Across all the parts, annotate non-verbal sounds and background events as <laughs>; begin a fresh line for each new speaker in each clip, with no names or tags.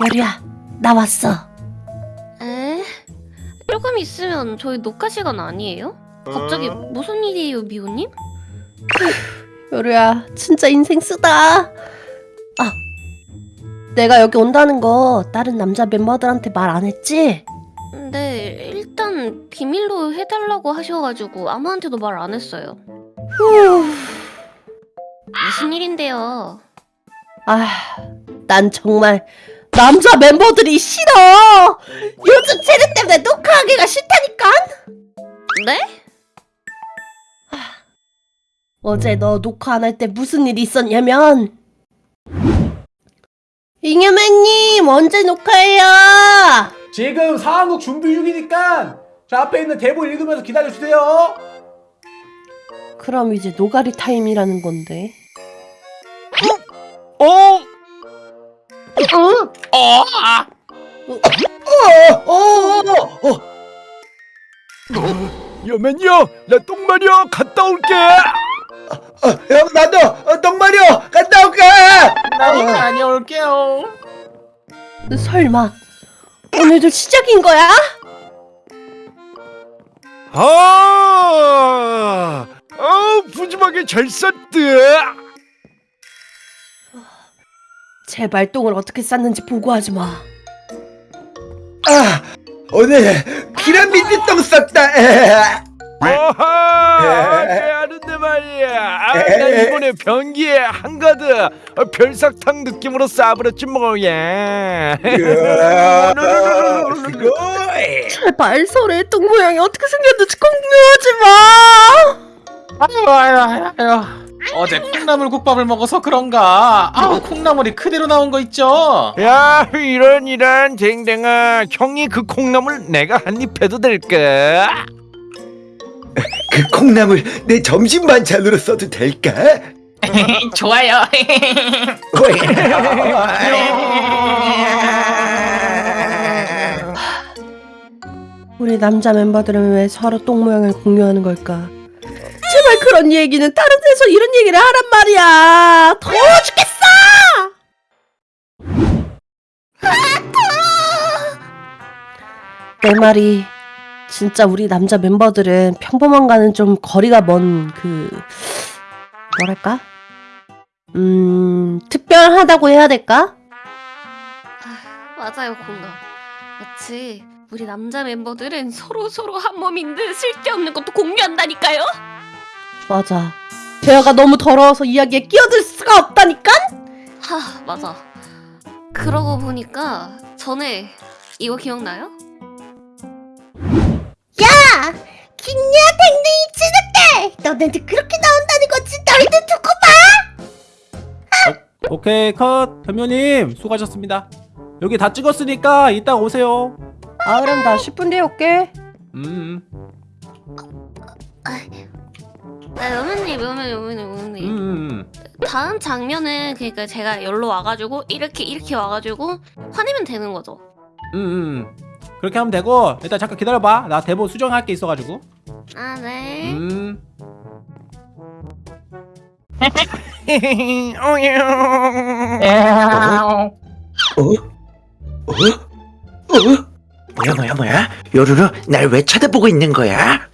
여리야, 나 왔어.
에? 조금 있으면 저희 녹화 시간 아니에요? 갑자기 무슨 일이에요, 미호님? <laughs>
여리야, 진짜 인생 쓰다. 아, 내가 여기 온다는 거 다른 남자 멤버들한테 말 안 했지?
근데 일단 비밀로 해달라고 하셔가지고 아무한테도 말 안 했어요.
후,
무슨 일인데요?
아, 난 정말 남자 멤버들이 싫어. 요즘 쟤네 때문에 녹화하기가 싫다니까.
네?
어제 너 녹화 안 할 때 무슨 일이 있었냐면 잉여맨님 언제 녹화해요?
지금 상황극 준비 중이니까 저 앞에 있는 대본 읽으면서 기다려주세요
그럼 이제 노가리 타임이라는 건데.
어?
응?
어? 아.
어, 어, 어.
여맨이요 나 똥마려 갔다 올게
어, 형 나도 어, 똥마려 갔다 올게!
나도 다녀올게요.
설마 오늘도 시작인 거야?
아, 아 푸짐하게 잘 쌌대.
제발 똥을 어떻게 쌌는지 보고하지 마.
아 오늘 피라미드 똥 쌌다.
아하 <laughs> 말이야 아, 나 이번에 변기에 한가득 어, 별사탕 느낌으로 싸버렸지 뭐야 <laughs>
제발 설에 똥 모양이 어떻게 생겼는지 공유하지 마.
아유 아유 아유. 어제 콩나물 국밥을 먹어서 그런가? 아우 콩나물이 그대로 나온 거 있죠?
야 이런 이런 댕댕아. 형이 그 콩나물 내가 한 입 해도 될까?
그 콩나물 내 점심 반찬으로 써도 될까? <laughs>
좋아요 <laughs>
우리 남자 멤버들은 왜 서로 똥 모양을 공유하는 걸까? 제발 그런 얘기는 다른 데서 이런 얘기를 하란 말이야. 더워 죽겠어. <laughs> 내 말이 진짜 우리 남자 멤버들은 평범한가는 좀 거리가 먼 그 뭐랄까? 음 특별하다고 해야 될까?
맞아요, 공감. 마치 우리 남자 멤버들은 서로 서로 한 몸인 듯 쓸데없는 것도 공유한다니까요.
맞아. 대화가 너무 더러워서 이야기에 끼어들 수가 없다니까?
하, 맞아. 그러고 보니까 전에 이거 기억나요?
너네들 그렇게 나온다는 거지? 너희들 두고 봐!
오케이 컷. 대표님 수고하셨습니다. 여기 다 찍었으니까 이따 오세요.
아 그럼 나 10분 뒤에 올게.
음,
네, 여맨님, 여맨, 여맨, 여맨님.
음, 음.
다음 장면은 그러니까 제가 열로 와가지고 이렇게 이렇게 와가지고 화내면 되는 거죠.
음, 음. 그렇게 하면 되고 일단 잠깐 기다려봐. 나 대본 수정할 게 있어가지고
아 네.
음 <laughs>
어? 어? 어? 뭐야 뭐야 뭐야? 요루루 날 왜 쳐다보고 있는 거야?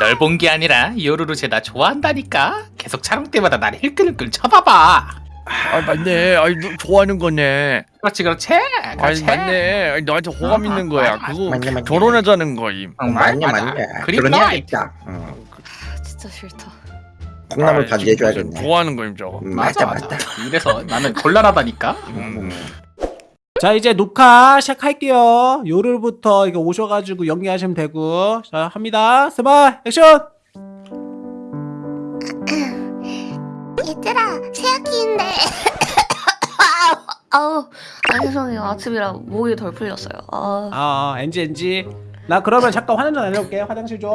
널 본 게 아니라 요루루 쟤 나 좋아한다니까 계속 촬영 때마다 날 힐끈힐끈 쳐다봐
아 맞네 아이 너 좋아하는 거네
그렇지 그렇지
아이
그렇지
맞네. 아이, 너한테 호감 있는 거야.
맞아,
그거
맞네, 맞네.
결혼하자는 거임
응, 맞네 맞네 그립다.
응.
진짜 싫다.
콩나물 반지해줘야겠네.
좋아하는 거임 저거.
음,
맞아
맞다
맞아.
맞다
이래서 나는 곤란하다니까?
음.
자 이제 녹화 시작할게요. 요를부터 이거 오셔가지고 연기하시면 되고. 자 합니다. 스마 액션! <laughs>
얘들아 새학기인데. <laughs> 아우 아 죄송해요 아침이라 목이 덜 풀렸어요.
아아 어, 엔지 엔지 나 그러면 잠깐 화장실 다녀올게 화장실 좀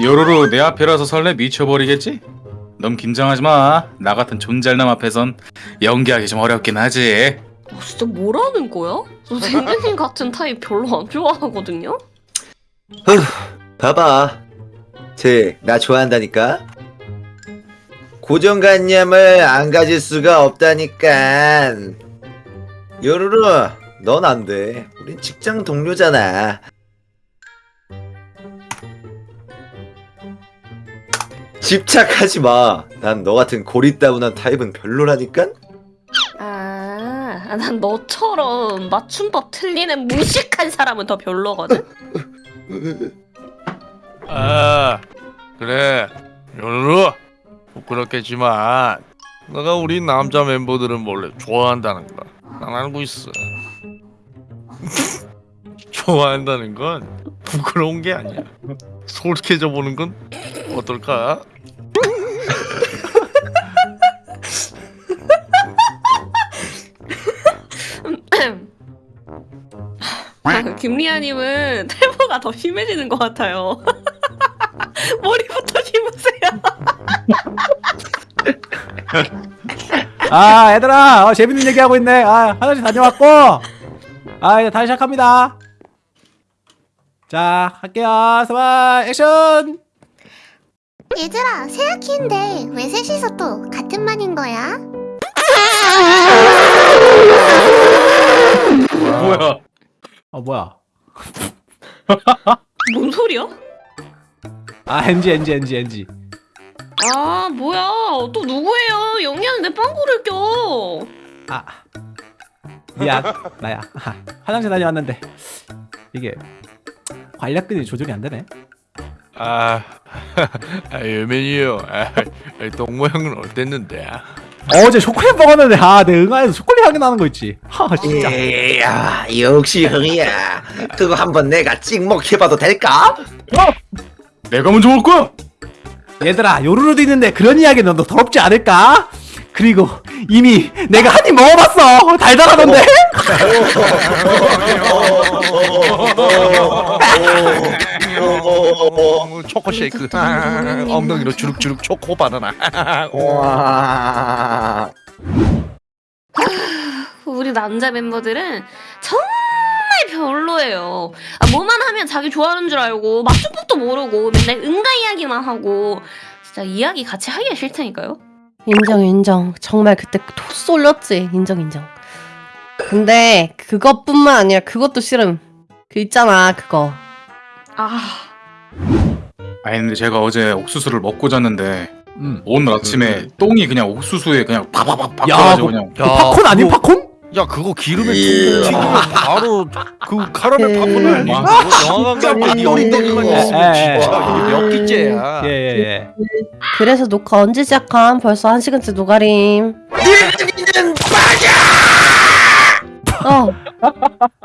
요로로 내 앞이라서 설레 미쳐버리겠지? 너무 긴장하지 마. 나 같은 존잘남 앞에선 연기하기 좀 어렵긴 하지.
어, 진짜 뭐라는 거야? 저 댕댕님 같은 타입 별로 안 좋아하거든요?
봐봐. 쟤, 나 좋아한다니까? 고정관념을 안 가질 수가 없다니까. 요루루, 넌 안 돼. 우린 직장 동료잖아. 집착하지 마. 난 너 같은 고리 따분한 타입은 별로라니까?
아, 난 너처럼 맞춤법 틀리는 무식한 사람은 더 별로거든?
아 그래 요르르 부끄럽겠지만 너가 우리 남자 멤버들은 원래 좋아한다는 거난 알고 있어 <laughs> 좋아한다는 건 부끄러운 게 아니야 솔직해져 보는 건 어떨까?
김리아님은 탈모가 더 심해지는 것 같아요.
아 얘들아 어, 재밌는 얘기하고 있네. 아 화장실 다녀왔고. 아 이제 다시 시작합니다. 자 할게요. 스마 액션!
얘들아, 새 학기인데 왜 셋이서 또 같은 반인 거야?
뭐야?
어 뭐야?
뭔 소리야?
아 NG NG NG NG
아 뭐야 또 누구예요? 영희는 내 빵구를 껴.
아 미안 나야 아, 화장실 다녀왔는데 이게 관략근이 조절이 안 되네
아, <laughs> 아 예맨이요 아, 똥 모양은 어땠는데?
어제 초콜릿 먹었는데 아 내 응아에서 초콜릿 향이 나는 거 있지 하 진짜
이야, 역시 형이야. 그거 한번 내가 찍먹해봐도 될까?
내가 먼저 먹을 거야.
얘들아 요루루도 있는데 그런 이야기는 너 더럽지 않을까? 그리고 이미 내가 한 입 먹어봤어. 달달하던데?
어, 초코 쉐이크. 아, 엉덩이로 주룩주룩 초코 바나나.
와.
우리 남자 멤버들은 정말 별로예요. 아, 뭐만 하면 자기 좋아하는 줄 알고 맞춤법도 모르고 맨날 응가 이야기만 하고 진짜 이야기 같이 하기가 싫다니까요.
인정 인정 정말 그때 토 쏠렸지 인정 인정 근데 그것뿐만 아니라 그것도 싫음 그 있잖아 그거
아
아니 근데 제가 어제 옥수수를 먹고 잤는데
음.
오늘 아침에 똥이 그냥 옥수수에 그냥
야,
바꿔가지고
그-
그냥
그 팝콘 아니 팝콘?
야 그거 기름에
예.
튀기면 바로 그 카라멜
그-
팝콘 아니야? 영화관
놀랐네.
있으면
예,
진짜
예.
이게 몇 끼째야
예예예
그래서 녹화 언제 시작함? 벌써 한 시간째 노가림
늙은이는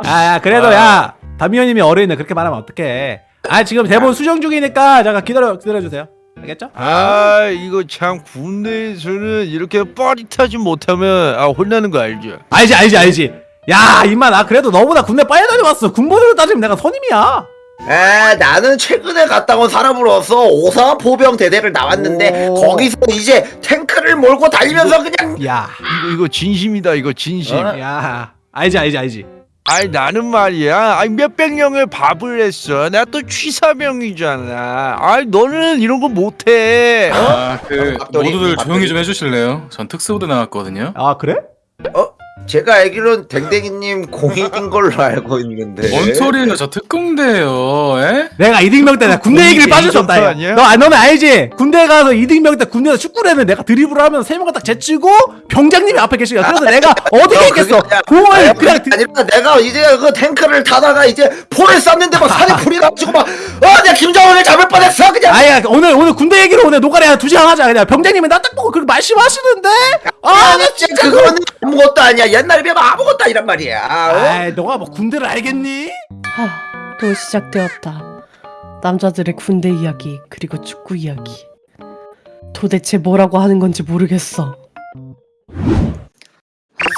어아 그래도 야 담미호님이 어린애 그렇게 말하면 어떡해 아 지금 대본 수정 중이니까 잠깐 기다려 기다려주세요 알겠죠?
아 이거 참 군대에서는 이렇게 빠릿하지 못하면 아 혼나는 거 알죠?
알지 알지 알지 야 임마 나 그래도 너보다 군대 빨리 다녀왔어 군번으로 따지면 내가 선임이야
에 나는 최근에 갔다 온 사람으로서 오사 포병 대대를 나왔는데
오.
거기서 이제 탱크를 몰고 달리면서 그냥
야
이거 이거 진심이다 이거 진심.
어?
야 알지 알지 알지
아이 나는 말이야 아이 몇백 명을 밥을 했어 나 또 취사병이잖아 아이 너는 이런 거 못해 어?
아그
밥돌이,
모두들
밥돌이.
조용히 좀 해주실래요? 전 특수부대 나왔거든요.
아 그래?
제가 알기로는 댕댕이님 공익인 걸로 알고 있는데
뭔 소리예요? 저 특공대예요. 에?
내가 이등병 때 내가 군대 얘기를 빠질 수 없다.
아니야?
너 아, 너는 알지? 군대 가서 이등병 때 군대에서 축구를 했는데 내가 드리블을 하면 세 명을 딱 제치고 병장님이 앞에 계시고 그래서 내가 <laughs> 어떻게
어,
했겠어
그게 아니라-
공을
아니,
그냥
아니라 내가 이제 그 탱크를 타다가 이제 포를 쐈는데 막 산에 불이 나가지고 막어 내가 김정은을 잡을 뻔했어 그냥
아야 오늘 오늘 군대 얘기로 오늘 노가리 한두 시간 하자 그냥 병장님이 나 딱 보고 그렇게 말씀하시는데 아나 진짜
그거는 아무것도 아니야 옛날에 비하면 아무것도 아니란 말이야 어?
아이 너가 뭐 군대를 알겠니?
하, 또 시작되었다 남자들의 군대 이야기 그리고 축구 이야기 도대체 뭐라고 하는 건지 모르겠어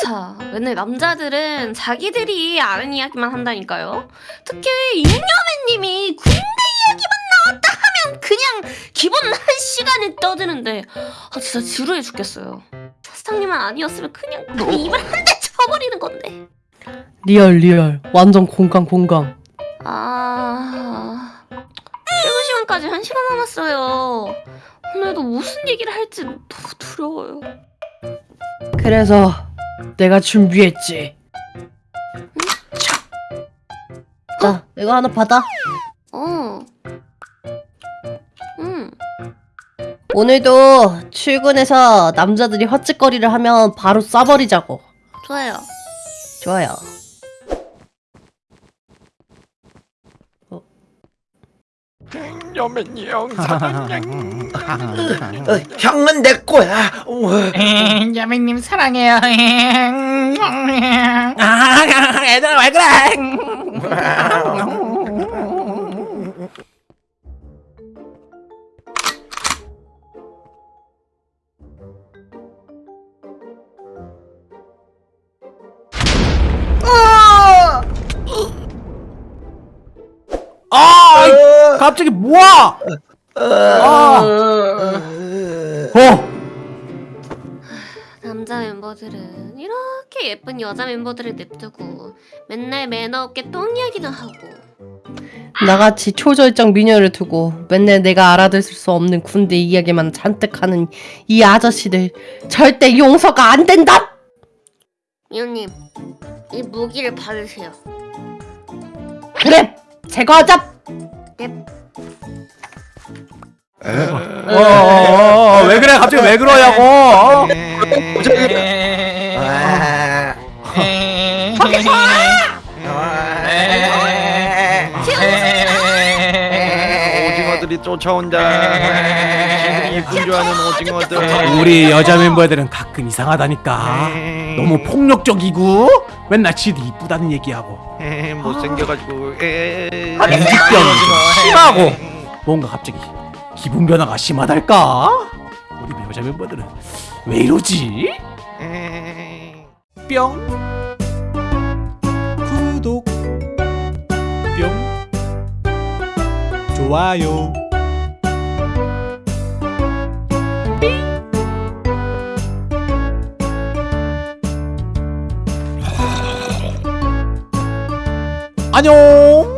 자, 맨날 남자들은 자기들이 아는 이야기만 한다니까요. 특히 잉여맨님이 군대 이야기만 나왔다 그냥 그냥 기본 한 시간에 떠드는데 아 진짜 지루해 죽겠어요. 사장님만 아니었으면 그냥 그 입을 한 대 쳐버리는 건데.
real real 완전 공감 공감
아 출근 시간까지 한 시간 남았어요. 오늘도 무슨 얘기를 할지 너무 두려워요.
그래서 내가 준비했지 자 이거 하나 받아
어.
오늘도 출근해서 남자들이 헛짓거리를 하면 바로 쏴버리자고
좋아요.
좋아요
여맨형 사장님 <laughs>
어, 형은 내 거야. 어,
야매님 사랑해요.
아, 얘들아 왜 그래? 갑자기 뭐야? 아, 어,
남자 멤버들은 이렇게 예쁜 여자 멤버들을 냅두고 맨날 매너 없게 똥 이야기나 하고
나같이 초절정 미녀를 두고 맨날 내가 알아들을 수 없는 군대 이야기만 잔뜩 하는 이 아저씨들 절대 용서가 안 된다!
미호님 이 무기를 받으세요.
그래! 제거하자!
어, 어, 어, 왜 그래? 갑자기 왜 그러냐고? 어?
아,
오징어들이 쫓아온다 아는 오징어들
우리 여자 멤버들은 가끔 이상하다니까. 너무 폭력적이고 맨날 지도 이쁘다는 얘기하고
못생겨가지고 에이.
인지병이 심하고. 뭔가 갑자기 기분 변화가 심하달까? 우리 여자 멤버들은 왜 이러지? 뿅. 구독. 뿅. 좋아요. 안녕